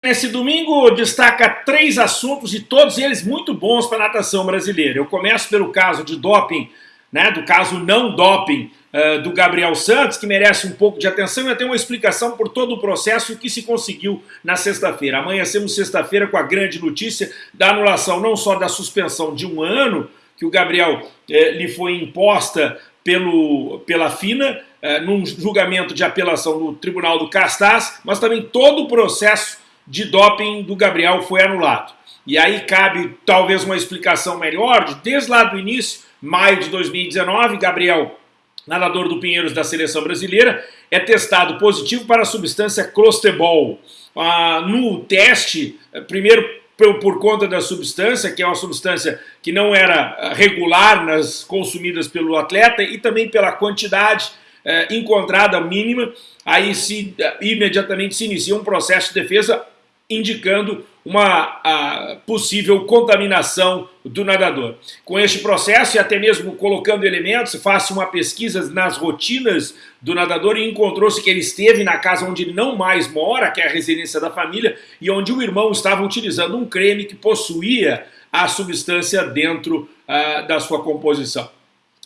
Nesse domingo destaca três assuntos e todos eles muito bons para a natação brasileira. Eu começo pelo caso de doping, né, do caso não doping uh, do Gabriel Santos, que merece um pouco de atenção e até uma explicação por todo o processo que se conseguiu na sexta-feira. Amanhecemos sexta-feira com a grande notícia da anulação não só da suspensão de um ano, que o Gabriel eh, lhe foi imposta pelo, pela FINA, eh, num julgamento de apelação no Tribunal do Castás, mas também todo o processo de doping do Gabriel foi anulado. E aí cabe talvez uma explicação melhor, de, desde lá do início, maio de 2019, Gabriel, nadador do Pinheiros da seleção brasileira, é testado positivo para a substância clostebol. Ah, no teste, primeiro por, conta da substância, que é uma substância que não era regular nas consumidas pelo atleta, e também pela quantidade eh, encontrada mínima, aí se, imediatamente se inicia um processo de defesa indicando uma possível contaminação do nadador. Com este processo e até mesmo colocando elementos, faça uma pesquisa nas rotinas do nadador e encontrou-se que ele esteve na casa onde ele não mais mora, que é a residência da família, e onde o irmão estava utilizando um creme que possuía a substância dentro uh, da sua composição.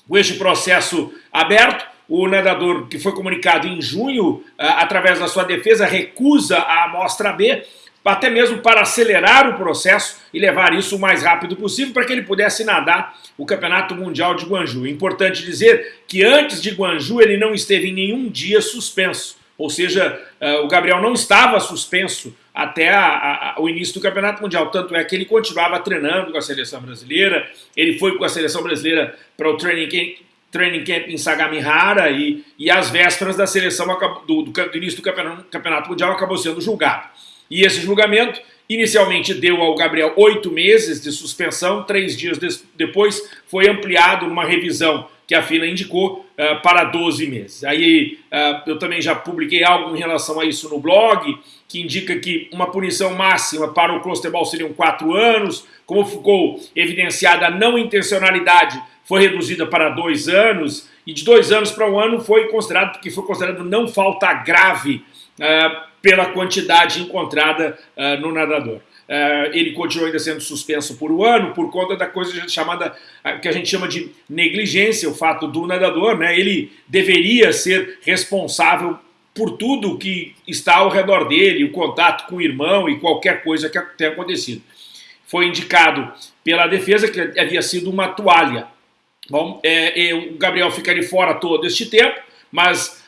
Com este processo aberto, o nadador que foi comunicado em junho, uh, através da sua defesa, recusa a amostra B, até mesmo para acelerar o processo e levar isso o mais rápido possível para que ele pudesse nadar o Campeonato Mundial de Guanju. Importante dizer que antes de Guanju ele não esteve em nenhum dia suspenso, ou seja, uh, o Gabriel não estava suspenso até a, a, o início do Campeonato Mundial, tanto é que ele continuava treinando com a seleção brasileira, ele foi com a seleção brasileira para o training camp, training camp em Sagamihara e, e às vésperas da seleção do, do, do início do campeonato, campeonato Mundial acabou sendo julgado. E esse julgamento inicialmente deu ao Gabriel oito meses de suspensão, três dias de, depois foi ampliado numa revisão que a FINA indicou uh, para 12 meses. Aí uh, eu também já publiquei algo em relação a isso no blog, que indica que uma punição máxima para o Clostebol seriam quatro anos, como ficou evidenciada a não intencionalidade, foi reduzida para dois anos, e de dois anos para um ano foi considerado, porque foi considerado não falta grave, uh, pela quantidade encontrada uh, no nadador. Uh, ele continua ainda sendo suspenso por um ano por conta da coisa chamada, uh, que a gente chama de negligência, o fato do nadador, né, ele deveria ser responsável por tudo que está ao redor dele, o contato com o irmão e qualquer coisa que tenha acontecido. Foi indicado pela defesa que havia sido uma toalha. Bom, é, o Gabriel ficaria fora todo este tempo, mas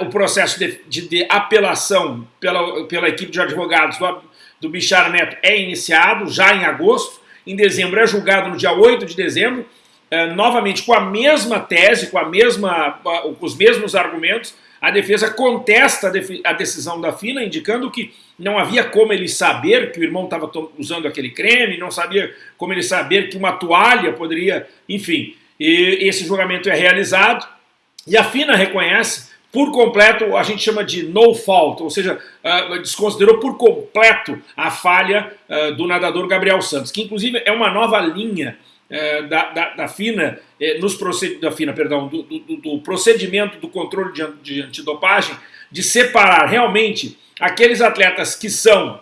o processo de, de, de, apelação pela, pela equipe de advogados do, do Bichar Neto é iniciado já em agosto, em dezembro é julgado no dia 8 de dezembro, é, novamente com a mesma tese, com, a mesma, com os mesmos argumentos, a defesa contesta a decisão da FINA, indicando que não havia como ele saber que o irmão estava usando aquele creme, não sabia como ele saber que uma toalha poderia, enfim. Esse julgamento é realizado e a FINA reconhece por completo, a gente chama de no fault, ou seja, uh, desconsiderou por completo a falha uh, do nadador Gabriel Santos, que inclusive é uma nova linha uh, da, da, da, FINA, eh, nos da FINA, perdão, do, do, do, procedimento do controle de, de antidopagem, de separar realmente aqueles atletas que são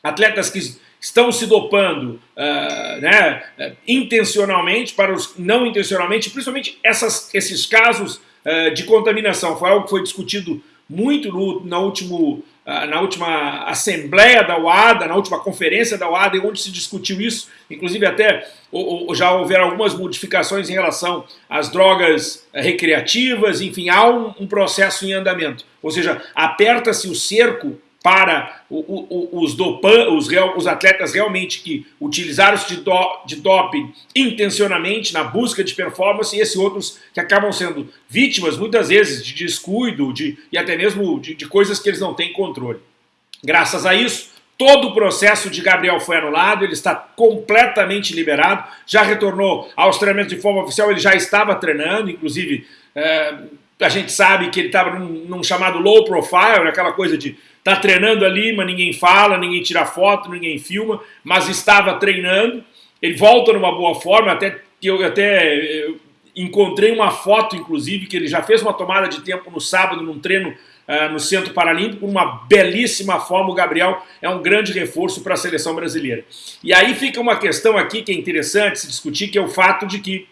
atletas que estão se dopando uh, né, intencionalmente para os não intencionalmente, principalmente essas, esses casos eh, de contaminação. Foi algo que foi discutido muito no, na, último, uh, na última assembleia da UADA, na última conferência da UADA, onde se discutiu isso, inclusive até já houveram algumas modificações em relação às drogas uh, recreativas, enfim, há um, um processo em andamento. Ou seja, aperta-se o cerco para os, dopan, os, real, os, atletas realmente que utilizaram de, do, de doping intencionalmente na busca de performance e esses outros que acabam sendo vítimas muitas vezes de descuido de, e até mesmo de, de coisas que eles não têm controle. Graças a isso, todo o processo de Gabriel foi anulado, ele está completamente liberado, já retornou aos treinamentos de forma oficial, ele já estava treinando, inclusive é, a gente sabe que ele estava num, num chamado low profile, aquela coisa de Está treinando ali, mas ninguém fala, ninguém tira foto, ninguém filma, mas estava treinando. Ele volta numa boa forma, até eu até eu encontrei uma foto, inclusive, que ele já fez uma tomada de tempo no sábado, num treino uh, no Centro Paralímpico, uma belíssima forma, o Gabriel é um grande reforço para a seleção brasileira. E aí fica uma questão aqui que é interessante se discutir, que é o fato de que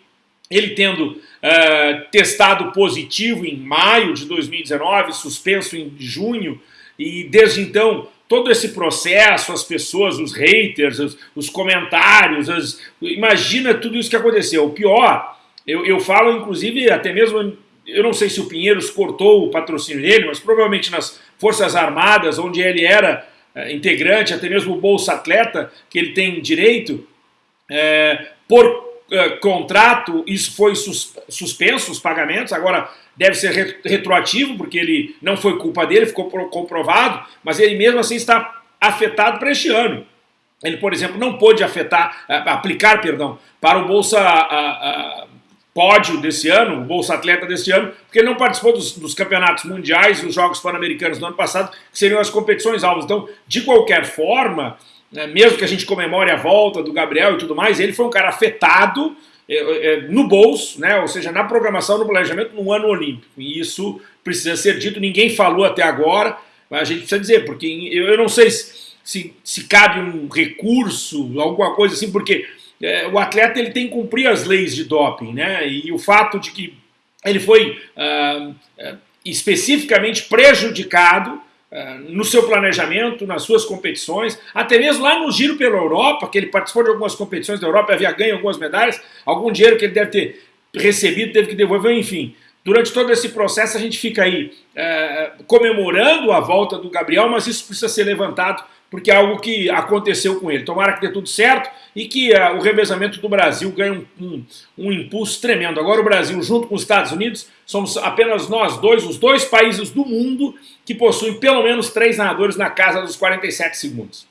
ele tendo uh, testado positivo em maio de 2019, suspenso em junho, e desde então todo esse processo, as pessoas, os haters, os, os comentários, as, imagina tudo isso que aconteceu. O pior, eu, eu falo inclusive até mesmo, eu não sei se o Pinheiros cortou o patrocínio dele, mas provavelmente nas Forças Armadas, onde ele era é, integrante, até mesmo o Bolsa Atleta, que ele tem direito, é, por uh, contrato, isso foi sus suspenso, os pagamentos, agora deve ser retroativo, porque ele não foi culpa dele, ficou comprovado, mas ele mesmo assim está afetado para este ano. Ele, por exemplo, não pôde afetar, uh, aplicar, perdão, para o Bolsa pódio desse ano, o Bolsa Atleta desse ano, porque ele não participou dos, dos campeonatos mundiais e os Jogos Pan-Americanos do ano passado, que seriam as competições alvas. Então, de qualquer forma, né, mesmo que a gente comemore a volta do Gabriel e tudo mais, ele foi um cara afetado é, é, no bolso, né, ou seja, na programação, no planejamento, no ano olímpico. E isso precisa ser dito, ninguém falou até agora, mas a gente precisa dizer, porque eu, eu não sei se, se, se, cabe um recurso, alguma coisa assim, porque é, o atleta ele tem que cumprir as leis de doping, né, e o fato de que ele foi uh, especificamente prejudicado no seu planejamento, nas suas competições, até mesmo lá no Giro pela Europa, que ele participou de algumas competições da Europa, havia ganho algumas medalhas, algum dinheiro que ele deve ter recebido, teve que devolver, enfim. Durante todo esse processo a gente fica aí é, comemorando a volta do Gabriel, mas isso precisa ser levantado porque é algo que aconteceu com ele. Tomara que dê tudo certo e que uh, o revezamento do Brasil ganhe um, um, um, impulso tremendo. Agora o Brasil, junto com os Estados Unidos, somos apenas nós dois, os dois países do mundo que possuem pelo menos três nadadores na casa dos 47 segundos.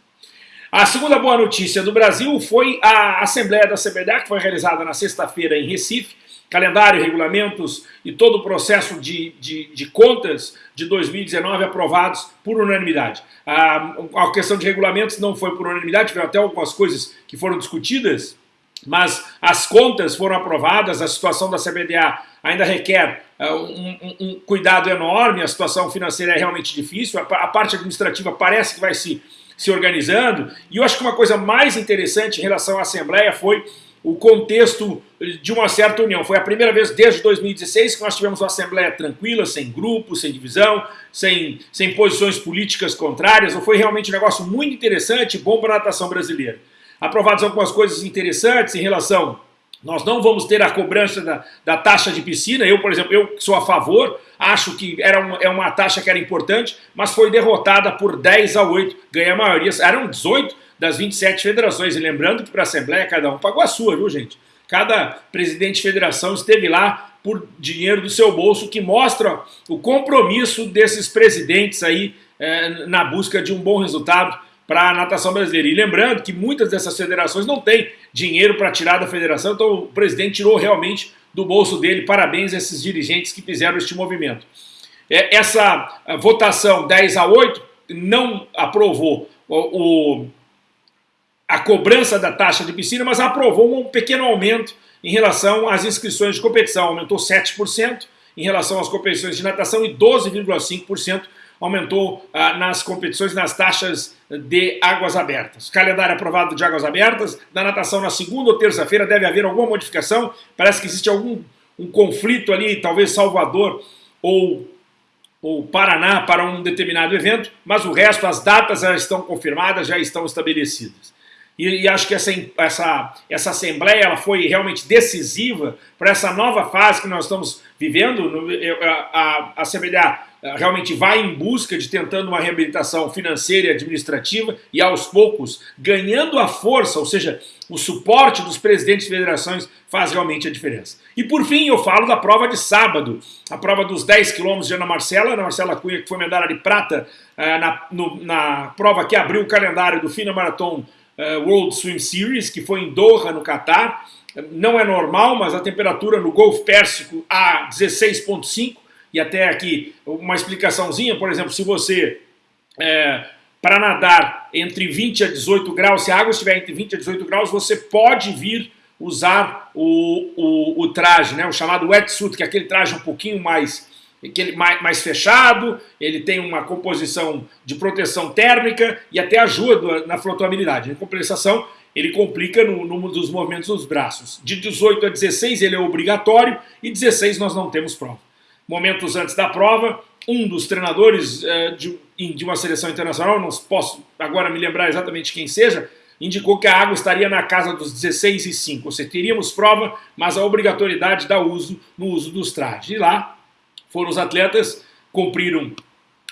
A segunda boa notícia do Brasil foi a Assembleia da CBDA, que foi realizada na sexta-feira em Recife, calendário, regulamentos e todo o processo de, de, de, contas de 2019 aprovados por unanimidade. A, a questão de regulamentos não foi por unanimidade, tiveram até algumas coisas que foram discutidas, mas as contas foram aprovadas, a situação da CBDA ainda requer uh, um, um, cuidado enorme, a situação financeira é realmente difícil, a, a parte administrativa parece que vai se, se organizando, e eu acho que uma coisa mais interessante em relação à Assembleia foi o contexto de uma certa união. Foi a primeira vez desde 2016 que nós tivemos uma Assembleia tranquila, sem grupos, sem divisão, sem, sem posições políticas contrárias. Foi realmente um negócio muito interessante bom para a natação brasileira. Aprovadas algumas coisas interessantes em relação... Nós não vamos ter a cobrança da, da taxa de piscina. Eu, por exemplo, eu sou a favor, acho que era uma, é uma taxa que era importante, mas foi derrotada por 10 a 8, ganha a maioria. Eram 18, das 27 federações. E lembrando que para a Assembleia cada um pagou a sua, viu gente? Cada presidente de federação esteve lá por dinheiro do seu bolso, que mostra o compromisso desses presidentes aí é, na busca de um bom resultado para a natação brasileira. E lembrando que muitas dessas federações não têm dinheiro para tirar da federação, então o presidente tirou realmente do bolso dele. Parabéns a esses dirigentes que fizeram este movimento. É, essa votação 10 a 8 não aprovou o, o a cobrança da taxa de piscina, mas aprovou um pequeno aumento em relação às inscrições de competição. Aumentou 7% em relação às competições de natação e 12,5% aumentou ah, nas competições, nas taxas de águas abertas. Calendário aprovado de águas abertas, da natação na segunda ou terça-feira deve haver alguma modificação, parece que existe algum um conflito ali, talvez Salvador ou, ou Paraná para um determinado evento, mas o resto, as datas já estão confirmadas, já estão estabelecidas. E, e, acho que essa, essa, essa Assembleia ela foi realmente decisiva para essa nova fase que nós estamos vivendo. A, a, a Assembleia realmente vai em busca de tentando uma reabilitação financeira e administrativa e aos poucos ganhando a força, ou seja, o suporte dos presidentes de federações faz realmente a diferença. E por fim eu falo da prova de sábado, a prova dos 10 quilômetros de Ana Marcela, Ana Marcela Cunha que foi medalha de prata uh, na, no, na prova que abriu o calendário do FINA Marathon uh, World Swim Series, que foi em Doha, no Catar. Não é normal, mas a temperatura no Golfo Pérsico a 16.5, e até aqui uma explicaçãozinha, por exemplo, se você, é, para nadar entre 20 a 18 graus, se a água estiver entre 20 a 18 graus, você pode vir usar o, o, o traje, né, o chamado wetsuit, que é aquele traje um pouquinho mais que ele mais, mais fechado, ele tem uma composição de proteção térmica e até ajuda na flutuabilidade. Em compensação, ele complica no dos movimentos dos braços. De 18 a 16 ele é obrigatório e 16 nós não temos prova. Momentos antes da prova, um dos treinadores eh, de, de uma seleção internacional, não posso agora me lembrar exatamente quem seja, indicou que a água estaria na casa dos 16 e 5. Ou seja, teríamos prova, mas a obrigatoriedade da uso no uso dos trajes. E lá foram os atletas, cumpriram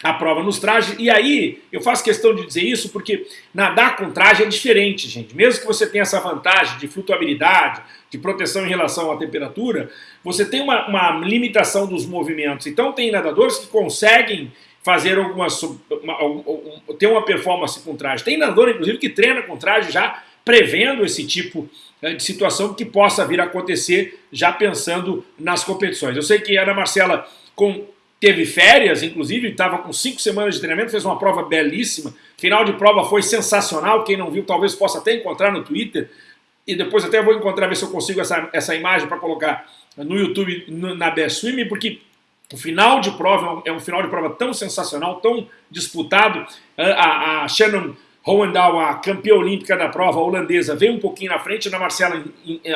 a prova nos trajes, e aí eu faço questão de dizer isso porque nadar com traje é diferente, gente. Mesmo que você tenha essa vantagem de flutuabilidade, de proteção em relação à temperatura, você tem uma, uma limitação dos movimentos. Então tem nadadores que conseguem fazer algumas. Uma, ter uma performance com traje. Tem nadador, inclusive, que treina com traje já prevendo esse tipo né, de situação que possa vir a acontecer, já pensando nas competições. Eu sei que a Ana Marcela com teve férias, inclusive, estava com cinco semanas de treinamento, fez uma prova belíssima. Final de prova foi sensacional. Quem não viu, talvez possa até encontrar no Twitter. E depois até vou encontrar, ver se eu consigo essa, essa imagem para colocar no YouTube, no, na Best Swim, porque o final de prova é um, é um, final de prova tão sensacional, tão disputado. A, a Shannon Hohendahl, a campeã olímpica da prova holandesa, veio um pouquinho na frente, a Marcela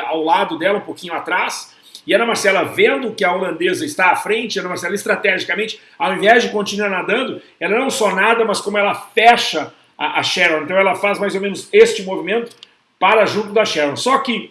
ao lado dela, um pouquinho atrás. E Ana Marcela, vendo que a holandesa está à frente, Ana Marcela, estrategicamente, ao invés de continuar nadando, ela não só nada, mas como ela fecha a, a Sharon. Então ela faz mais ou menos este movimento para junto da Sharon. Só que,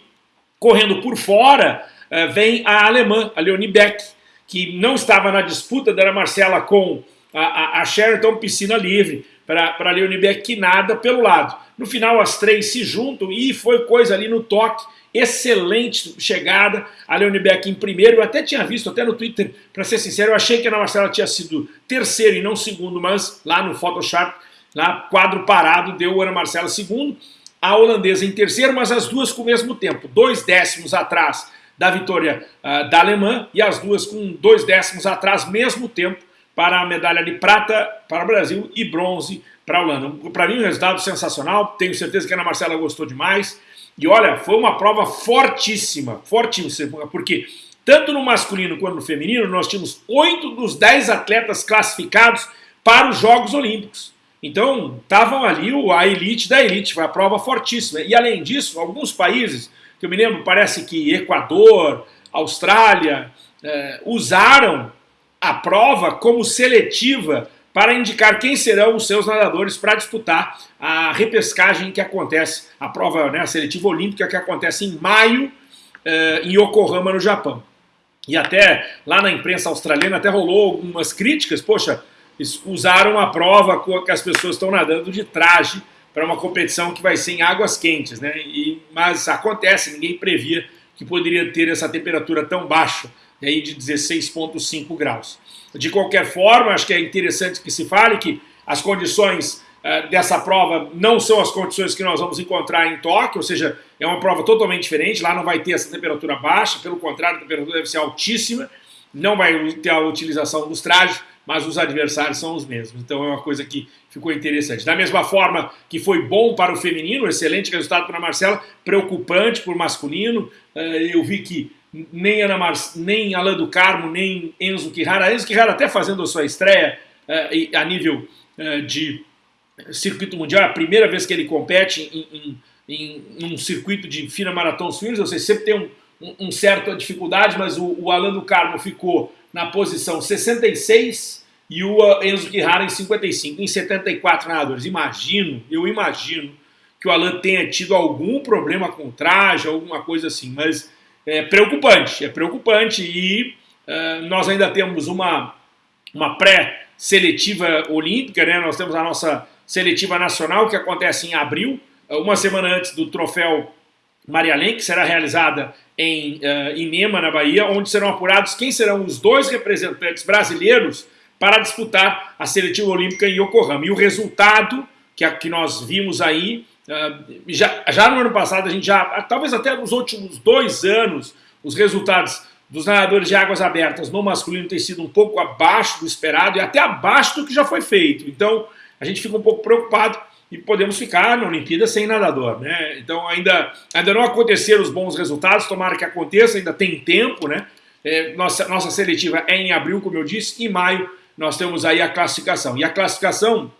correndo por fora, uh, vem a alemã, a Leonie Beck, que não estava na disputa da Ana Marcela com a, a, a Sharon, então piscina livre para a Leonie Beck, que nada pelo lado. No final, as três se juntam e foi coisa ali no toque. Excelente chegada, a Leone Beck em primeiro, eu até tinha visto, até no Twitter, para ser sincero, eu achei que a Ana Marcela tinha sido terceiro e não segundo, mas lá no Photoshop, lá quadro parado, deu a Ana Marcela segundo, a holandesa em terceiro, mas as duas com o mesmo tempo, dois décimos atrás da vitória uh, da alemã e as duas com dois décimos atrás, mesmo tempo, para a medalha de prata para o Brasil e bronze para a Holanda. Para mim, um resultado sensacional, tenho certeza que a Ana Marcela gostou demais. E olha, foi uma prova fortíssima, fortíssima, porque tanto no masculino quanto no feminino nós tínhamos oito dos dez atletas classificados para os Jogos Olímpicos. Então, estavam ali a elite da elite, foi uma prova fortíssima. E além disso, alguns países, que eu me lembro, parece que Equador, Austrália, eh, usaram a prova como seletiva para indicar quem serão os seus nadadores para disputar a repescagem que acontece, a prova né, a seletiva olímpica que acontece em maio eh, em Yokohama, no Japão. E até lá na imprensa australiana até rolou algumas críticas, poxa, usaram a prova que as pessoas estão nadando de traje para uma competição que vai ser em águas quentes, né? E, mas acontece, ninguém previa que poderia ter essa temperatura tão baixa, aí de 16,5 graus. De qualquer forma, acho que é interessante que se fale que as condições uh, dessa prova não são as condições que nós vamos encontrar em Tóquio, ou seja, é uma prova totalmente diferente, lá não vai ter essa temperatura baixa, pelo contrário, a temperatura deve ser altíssima, não vai ter a utilização dos trajes, mas os adversários são os mesmos. Então é uma coisa que ficou interessante. Da mesma forma que foi bom para o feminino, excelente resultado para a Marcela, preocupante para o masculino, uh, eu vi que nem Ana Mar... nem Alain do Carmo, nem Enzo Quirara. Enzo Quirara até fazendo a sua estreia uh, a nível uh, de circuito mundial, é a primeira vez que ele compete em, em, em um circuito de fina maratona ou seja, sempre tem um, um, um certa dificuldade, mas o, o Alain do Carmo ficou na posição 66 e o Enzo Quirara em 55, em 74 nadadores. Imagino, eu imagino que o Alain tenha tido algum problema com traje, alguma coisa assim, mas é preocupante, é preocupante e uh, nós ainda temos uma, uma pré-seletiva olímpica, né? nós temos a nossa seletiva nacional que acontece em abril, uma semana antes do troféu Maria Lenk, que será realizada em uh, Inema, na Bahia, onde serão apurados quem serão os dois representantes brasileiros para disputar a seletiva olímpica em Yokohama. E o resultado que, que nós vimos aí já, já no ano passado, a gente já, talvez até nos últimos dois anos, os resultados dos nadadores de águas abertas no masculino têm sido um pouco abaixo do esperado e até abaixo do que já foi feito. Então, a gente fica um pouco preocupado e podemos ficar na Olimpíada sem nadador, né? Então, ainda, ainda não aconteceram os bons resultados, tomara que aconteça, ainda tem tempo, né? é, nossa, nossa seletiva é em abril, como eu disse, em maio nós temos aí a classificação. E a classificação,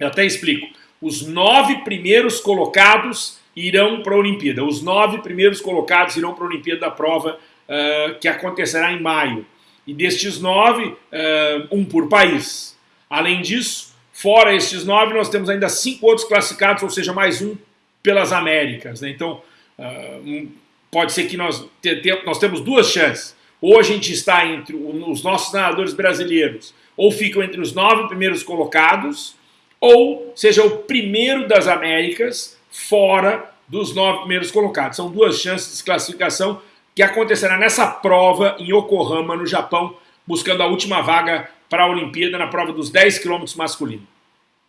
eu até explico, os nove primeiros colocados irão para a Olimpíada. Os nove primeiros colocados irão para a Olimpíada da prova uh, que acontecerá em maio. E destes nove, uh, um por país. Além disso, fora estes nove, nós temos ainda cinco outros classificados, ou seja, mais um pelas Américas. Né? Então, uh, pode ser que nós, te, te, nós temos duas chances. Ou a gente está entre os nossos nadadores brasileiros, ou ficam entre os nove primeiros colocados, ou seja o primeiro das Américas fora dos nove primeiros colocados. São duas chances de classificação que acontecerá nessa prova em Yokohama, no Japão, buscando a última vaga para a Olimpíada na prova dos 10 quilômetros masculino.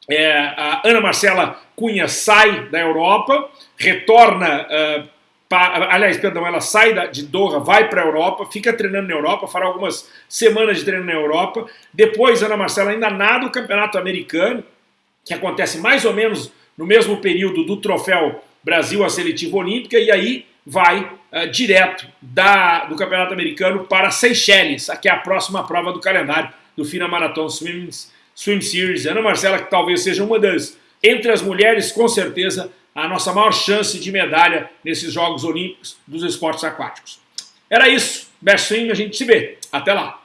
É, a Ana Marcela Cunha sai da Europa, retorna uh, aliás, perdão, ela sai de Doha, vai para a Europa, fica treinando na Europa, fará algumas semanas de treino na Europa. Depois, Ana Marcela ainda nada o campeonato americano, que acontece mais ou menos no mesmo período do troféu Brasil a seletiva olímpica, e aí vai uh, direto da, do campeonato americano para Seychelles, que é a próxima prova do calendário do FINA Marathon Swim, Swim Series. Ana Marcela, que talvez seja uma das, entre as mulheres, com certeza, a nossa maior chance de medalha nesses Jogos Olímpicos dos esportes aquáticos. Era isso. Best Swing, a gente se vê. Até lá.